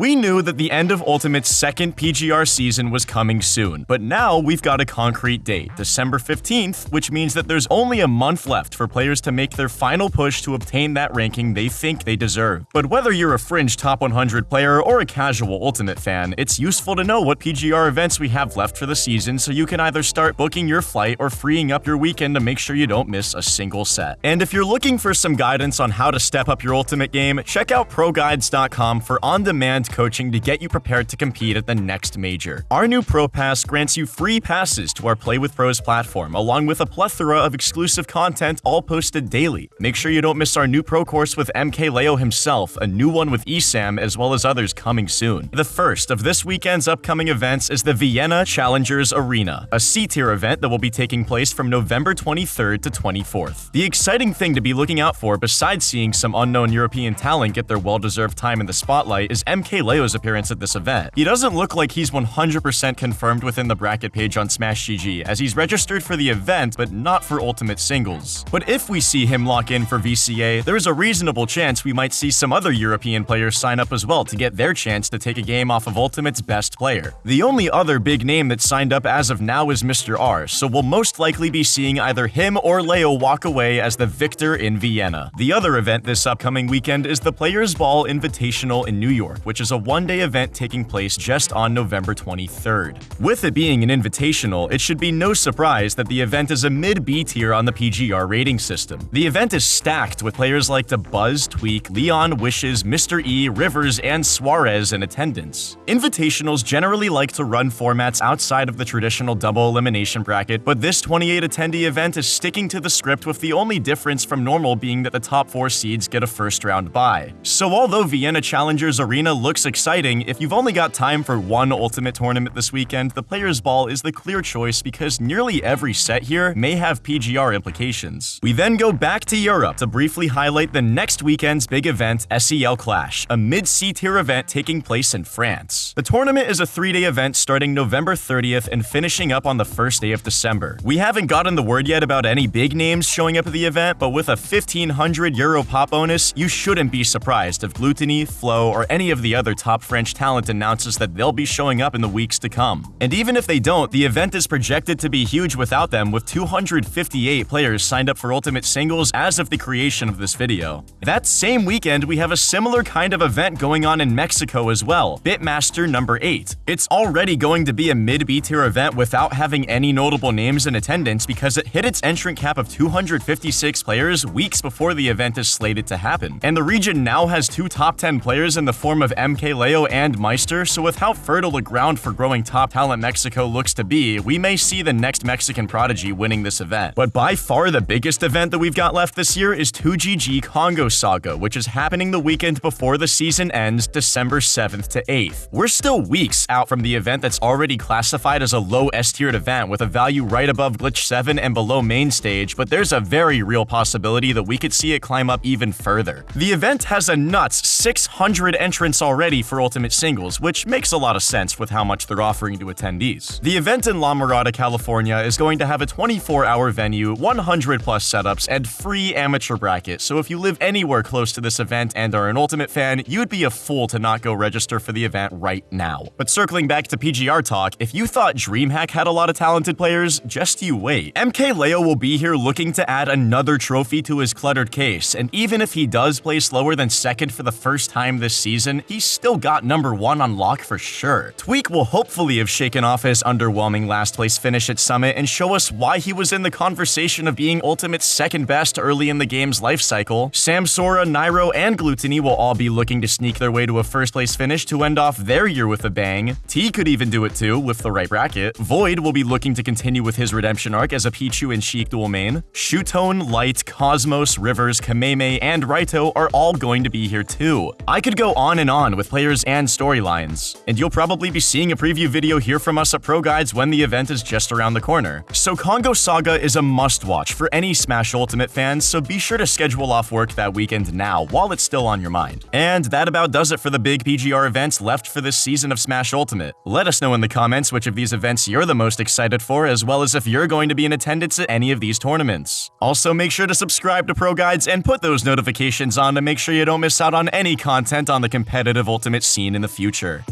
We knew that the end of Ultimate's second PGR season was coming soon, but now we've got a concrete date, December 15th, which means that there's only a month left for players to make their final push to obtain that ranking they think they deserve. But whether you're a fringe top 100 player or a casual Ultimate fan, it's useful to know what PGR events we have left for the season so you can either start booking your flight or freeing up your weekend to make sure you don't miss a single set. And if you're looking for some guidance on how to step up your Ultimate game, check out ProGuides.com for on-demand coaching to get you prepared to compete at the next major. Our new Pro Pass grants you free passes to our Play with Pros platform, along with a plethora of exclusive content all posted daily. Make sure you don't miss our new Pro course with MKLeo himself, a new one with ESAM, as well as others coming soon. The first of this weekend's upcoming events is the Vienna Challengers Arena, a C-tier event that will be taking place from November 23rd to 24th. The exciting thing to be looking out for, besides seeing some unknown European talent get their well-deserved time in the spotlight, is MKLeo's appearance at this event. He doesn't look like he's 100% confirmed within the bracket page on Smash GG, as he's registered for the event, but not for Ultimate Singles. But if we see him lock in for VCA, there is a reasonable chance we might see some other European players sign up as well to get their chance to take a game off of Ultimate's best player. The only other big name that signed up as of now is Mr. R, so we'll most likely be seeing either him or Leo walk away as the victor in Vienna. The other event this upcoming weekend is the Players Ball Invitational in New York, which is a one-day event taking place just on November 23rd. With it being an invitational, it should be no surprise that the event is a mid-B tier on the PGR rating system. The event is stacked with players like Dabuz, Tweak, Leon, Wishes, Mr. E, Rivers, and Suarez in attendance. Invitationals generally like to run formats outside of the traditional double elimination bracket, but this 28 attendee event is sticking to the script with the only difference from normal being that the top four seeds get a first round bye. So although Vienna Challengers Arena looks exciting, if you've only got time for one Ultimate tournament this weekend, the Players Ball is the clear choice because nearly every set here may have PGR implications. We then go back to Europe to briefly highlight the next weekend's big event, SEL Clash, a mid-C tier event taking place in France. The tournament is a three-day event starting November 30th and finishing up on the first day of December. We haven't gotten the word yet about any big names showing up at the event, but with a 1500 euro pop bonus, you shouldn't be surprised if Gluttony, Flo, or any of the other top French talent announces that they'll be showing up in the weeks to come. And even if they don't, the event is projected to be huge without them with 258 players signed up for Ultimate Singles as of the creation of this video. That same weekend, we have a similar kind of event going on in Mexico as well, Bitmaster number 8. It's already going to be a mid-B tier event without having any notable names in attendance because it hit its entrant cap of 256 players weeks before the event is slated to happen. And the region now has two top 10 players in the form of MKLeo and Meister, so with how fertile the ground for growing top talent Mexico looks to be, we may see the next Mexican prodigy winning this event. But by far the biggest event that we've got left this year is 2GG Kongo Saga, which is happening the weekend before the season ends, December 7th to 8th. We're still weeks out from the event that's already classified as a low S-tiered event with a value right above Glitch 7 and below Mainstage, but there's a very real possibility that we could see it climb up even further. The event has a nuts 600 entrants already for Ultimate Singles, which makes a lot of sense with how much they're offering to attendees. The event in La Mirada, California is going to have a 24-hour venue, 100 plus setups, and free amateur bracket, so if you live anywhere close to this event and are an Ultimate fan, you'd be a fool to not go register for the event right now. But circling back to PGR talk, if you thought DreamHack had a lot of talented players, just you wait. MKLeo will be here looking to add another trophy to his cluttered case, and even if he does play slower than second for the first time this season, he's still got number one on lock for sure. Tweak will hopefully have shaken off his underwhelming last place finish at Summit and show us why he was in the conversation of being Ultimate's second best early in the game's life cycle. Samsora, Nairo, and Gluttony will all be looking to sneak their way to a first place finish to end off their year with a bang. Tea could even do it too, with the right bracket. Void will be looking to continue with his redemption arc as a Pichu and Sheik dual main. Shuton, Light, Cosmos, Rivers, Kameme, and Raito are all going to be here too. I could go on and on with players and storylines, and you'll probably be seeing a preview video here from us at Pro Guides when the event is just around the corner. So Kongo Saga is a must-watch for any Smash Ultimate fans, so be sure to schedule off work that weekend now while it's still on your mind. And that about does it for the big PGR events left for this season of Smash Ultimate. Let us know in the comments which of these events you're the most excited for, as well as if you're going to be in attendance at any of these tournaments. Also, make sure to subscribe to Pro Guides and put those notifications on to make sure you don't miss out on any content on the competitive Ultimate scene in the future.